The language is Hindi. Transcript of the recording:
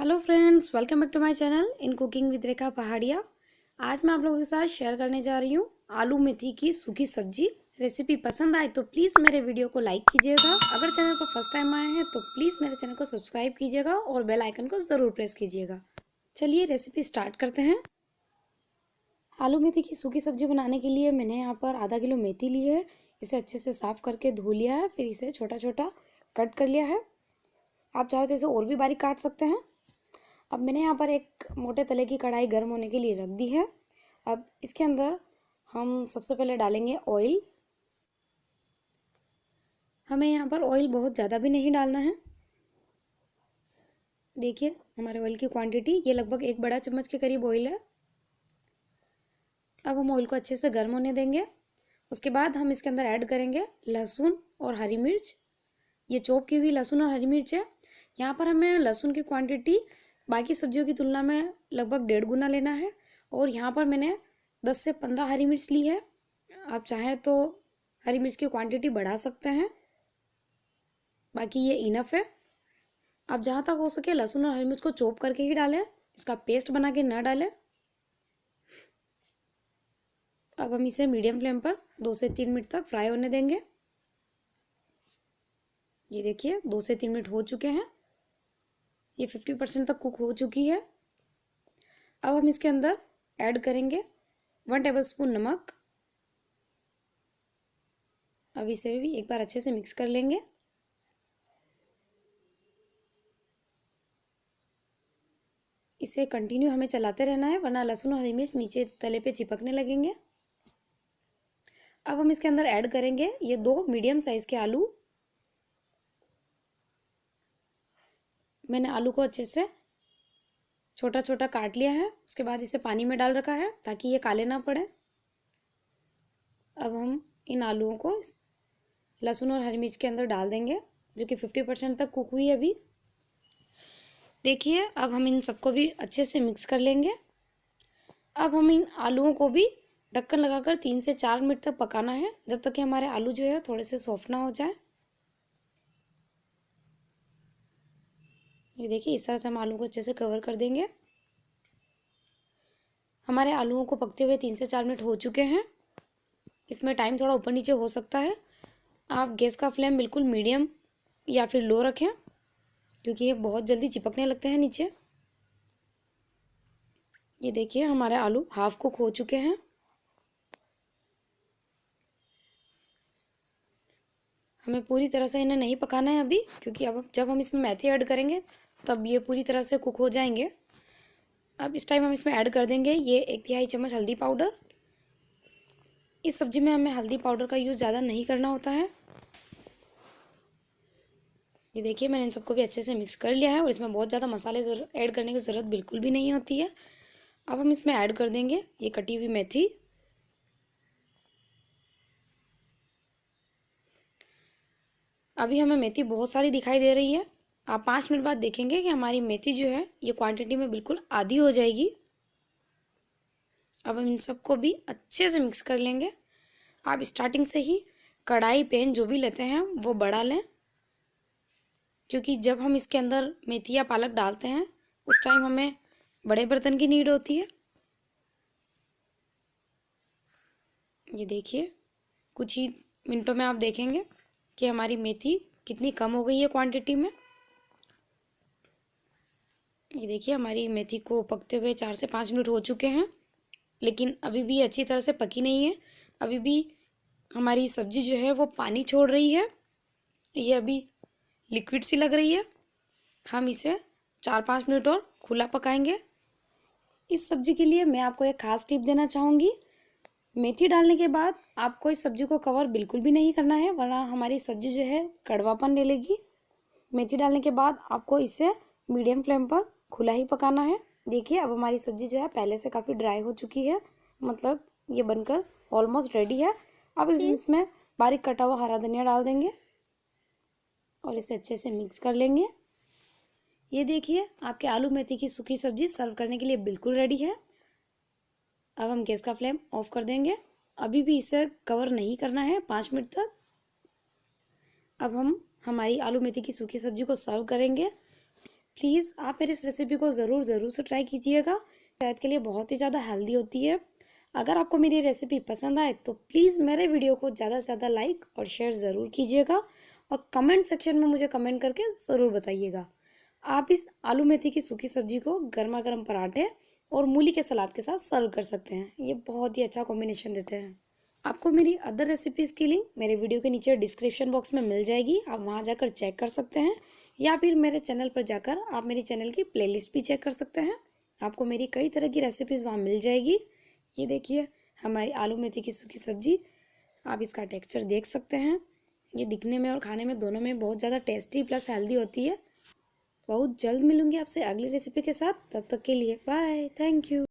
Hello friends welcome back to my channel in cooking with Rekha Pahadiya आज मैं आप लोगों के साथ शेयर करने जा रही हूँ आलू मेथी की सूखी सब्ज़ी रेसिपी पसंद आए तो प्लीज़ मेरे वीडियो को लाइक कीजिएगा। अगर चैनल पर फ़र्स्ट टाइम आए हैं तो प्लीज़ मेरे चैनल को सब्सक्राइब कीजिएगा और बेल आइकन को ज़रूर प्रेस कीजिएगा। चलिए रेसिपी स्टार्ट करते हैं। आलू मेथी की सूखी सब्ज़ी बनाने के लिए मैंने यहाँ पर आधा किलो मेथी ली है। इसे अच्छे से साफ़ करके धो लिया है, फिर इसे छोटा छोटा कट कर लिया है। आप चाहो तो इसे और भी बारीक काट सकते हैं। अब मैंने यहाँ पर एक मोटे तले की कढ़ाई गर्म होने के लिए रख दी है। अब इसके अंदर हम सबसे पहले डालेंगे ऑयल हमें यहाँ पर ऑयल बहुत ज़्यादा भी नहीं डालना है। देखिए, हमारे ऑयल की क्वांटिटी ये लगभग एक बड़ा चम्मच के करीब ऑयल है। अब हम ऑयल को अच्छे से गर्म होने देंगे। उसके बाद हम इसके अंदर ऐड करेंगे लहसुन और हरी मिर्च। ये चौप की हुई लहसुन और हरी मिर्च है। यहाँ पर हमें लहसुन की क्वांटिटी बाकी सब्जियों की तुलना में लगभग डेढ़ गुना लेना है और यहाँ पर मैंने दस से पंद्रह हरी मिर्च ली है। आप चाहें तो हरी मिर्च की क्वांटिटी बढ़ा सकते हैं। बाकी ये इनफ है। आप जहाँ तक हो सके लहसुन और हरी मिर्च को चॉप करके ही डालें, इसका पेस्ट बना के न डालें। अब हम इसे मीडियम फ्लेम पर दो से तीन मिनट तक फ्राई होने देंगे। ये देखिए, दो से तीन मिनट हो चुके हैं। ये फिफ्टी परसेंट तक कुक हो चुकी है। अब हम इसके अंदर ऐड करेंगे वन टेबल स्पून नमक। अब इसे भी एक बार अच्छे से मिक्स कर लेंगे। इसे कंटिन्यू हमें चलाते रहना है, वरना लहसुन और हरी मिर्च नीचे तले पे चिपकने लगेंगे। अब हम इसके अंदर ऐड करेंगे ये दो मीडियम साइज़ के आलू। मैंने आलू को अच्छे से छोटा छोटा काट लिया है, उसके बाद इसे पानी में डाल रखा है ताकि ये काले ना पड़े। अब हम इन आलूओं को लहसुन और हरी मिर्च के अंदर डाल देंगे, जो कि फिफ्टी परसेंट तक कुक हुई है अभी। देखिए, अब हम इन सबको भी अच्छे से मिक्स कर लेंगे। अब हम इन आलूओं को भी ढक्कन लगाकर तीन से चार मिनट तक पकाना है, जब तक कि हमारे आलू जो है, थोड़े से सॉफ्ट ना हो जाए। ये देखिए, इस तरह से हम आलू को अच्छे से कवर कर देंगे। हमारे आलूओं को पकते हुए तीन से चार मिनट हो चुके हैं। इसमें टाइम थोड़ा ऊपर नीचे हो सकता है। आप गैस का फ्लेम बिल्कुल मीडियम या फिर लो रखें, क्योंकि ये बहुत जल्दी चिपकने लगते हैं नीचे। ये देखिए, हमारे आलू हाफ़ कुक हो चुके हैं। हमें पूरी तरह से इन्हें नहीं पकाना है अभी, क्योंकि अब जब हम इसमें मेथी ऐड करेंगे तब ये पूरी तरह से कुक हो जाएँगे। अब इस टाइम हम इसमें ऐड कर देंगे ये एक तिहाई चम्मच हल्दी पाउडर इस सब्ज़ी में हमें हल्दी पाउडर का यूज़ ज़्यादा नहीं करना होता है। ये देखिए, मैंने इन सबको भी अच्छे से मिक्स कर लिया है और इसमें बहुत ज़्यादा मसाले ऐड करने की ज़रूरत बिल्कुल भी नहीं होती है। अब हम इसमें ऐड कर देंगे ये कटी हुई मेथी। अभी हमें मेथी बहुत सारी दिखाई दे रही है। आप पाँच मिनट बाद देखेंगे कि हमारी मेथी जो है, ये क्वांटिटी में बिल्कुल आधी हो जाएगी। अब हम इन सबको भी अच्छे से मिक्स कर लेंगे। आप स्टार्टिंग से ही कढ़ाई, पेन जो भी लेते हैं, वो बढ़ा लें। क्योंकि जब हम इसके अंदर मेथी या पालक डालते हैं, उस टाइम हमें बड़े बर्तन की नीड होती है। ये देखिए, कुछ ही मिनटों में आप देखेंगे कि हमारी मेथी कितनी कम हो गई है क्वांटिटी में। ये देखिए, हमारी मेथी को पकते हुए चार से पाँच मिनट हो चुके हैं, लेकिन अभी भी अच्छी तरह से पकी नहीं है। अभी भी हमारी सब्ज़ी जो है वो पानी छोड़ रही है। ये अभी लिक्विड सी लग रही है। हम इसे चार पाँच मिनट और खुला पकाएँगे। इस सब्ज़ी के लिए मैं आपको एक ख़ास टिप देना चाहूँगी। मेथी डालने के बाद आपको इस सब्ज़ी को कवर बिल्कुल भी नहीं करना है, वरना हमारी सब्ज़ी जो है कड़वापन ले लेगी। मेथी डालने के बाद आपको इसे मीडियम फ्लेम पर खुला ही पकाना है। देखिए अब हमारी सब्ज़ी जो है पहले से काफ़ी ड्राई हो चुकी है। मतलब ये बनकर ऑलमोस्ट रेडी है। अब इसमें बारीक कटा हुआ हरा धनिया डाल देंगे और इसे अच्छे से मिक्स कर लेंगे। ये देखिए आपके आलू मेथी की सूखी सब्ज़ी सर्व करने के लिए बिल्कुल रेडी है। अब हम गैस का फ्लेम ऑफ़ कर देंगे। अभी भी इसे कवर नहीं करना है पाँच मिनट तक। अब हम हमारी आलू मेथी की सूखी सब्ज़ी को सर्व करेंगे। प्लीज़ आप मेरी इस रेसिपी को ज़रूर ज़रूर से ट्राई कीजिएगा। सेहत के लिए बहुत ही ज़्यादा हेल्दी होती है। अगर आपको मेरी रेसिपी पसंद आए तो प्लीज़ मेरे वीडियो को ज़्यादा से ज़्यादा लाइक और शेयर ज़रूर कीजिएगा। और कमेंट सेक्शन में मुझे कमेंट करके ज़रूर बताइएगा। आप इस आलू मेथी की सूखी सब्ज़ी को गर्मा गर्म पराठे और मूली के सलाद के साथ सर्व कर सकते हैं। ये बहुत ही अच्छा कॉम्बिनेशन देते हैं। आपको मेरी अदर रेसिपीज़ की लिंक मेरे वीडियो के नीचे डिस्क्रिप्शन बॉक्स में मिल जाएगी। आप वहाँ जाकर चेक कर सकते हैं। या फिर मेरे चैनल पर जाकर आप मेरी चैनल की प्लेलिस्ट भी चेक कर सकते हैं। आपको मेरी कई तरह की रेसिपीज़ वहाँ मिल जाएगी। ये देखिए, हमारी आलू मेथी की सूखी सब्ज़ी, आप इसका टेक्सचर देख सकते हैं। ये दिखने में और खाने में दोनों में बहुत ज़्यादा टेस्टी प्लस हेल्दी होती है। बहुत जल्द मिलूँगी आपसे अगली रेसिपी के साथ। तब तक के लिए बाय थैंक यू